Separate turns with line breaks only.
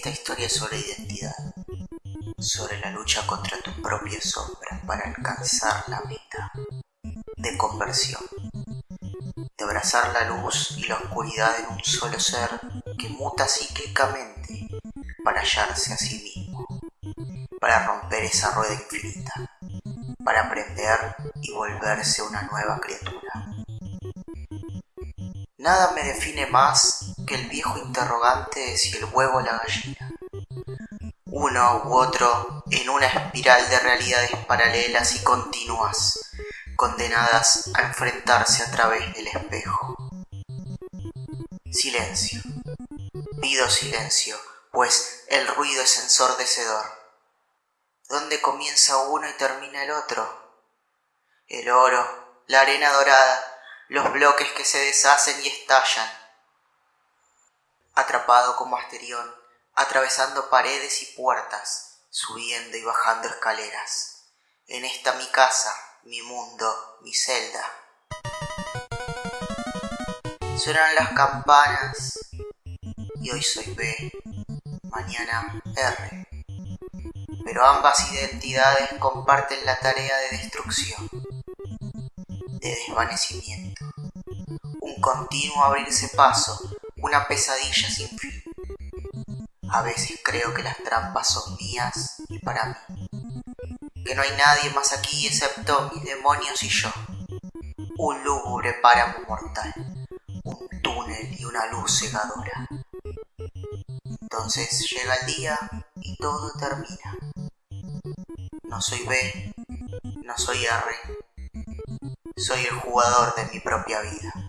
Esta historia es sobre identidad, sobre la lucha contra tu propia sombra para alcanzar la meta de conversión, de abrazar la luz y la oscuridad en un solo ser que muta cíclicamente para hallarse a sí mismo, para romper esa rueda infinita, para aprender y volverse una nueva criatura. Nada me define más el viejo interrogante de si el huevo o la gallina. Uno u otro en una espiral de realidades paralelas y continuas, condenadas a enfrentarse a través del espejo. Silencio. Pido silencio, pues el ruido es ensordecedor. ¿Dónde comienza uno y termina el otro? El oro, la arena dorada, los bloques que se deshacen y estallan. Atrapado como Asterión, atravesando paredes y puertas, subiendo y bajando escaleras. En esta mi casa, mi mundo, mi celda. Suenan las campanas y hoy soy B, mañana R. Pero ambas identidades comparten la tarea de destrucción de desvanecimiento, un continuo abrirse paso, una pesadilla sin fin. A veces creo que las trampas son mías y para mí, que no hay nadie más aquí excepto mis demonios y yo, un lúgubre páramo mortal, un túnel y una luz cegadora. Entonces llega el día y todo termina. No soy B, no soy R, soy el jugador de mi propia vida.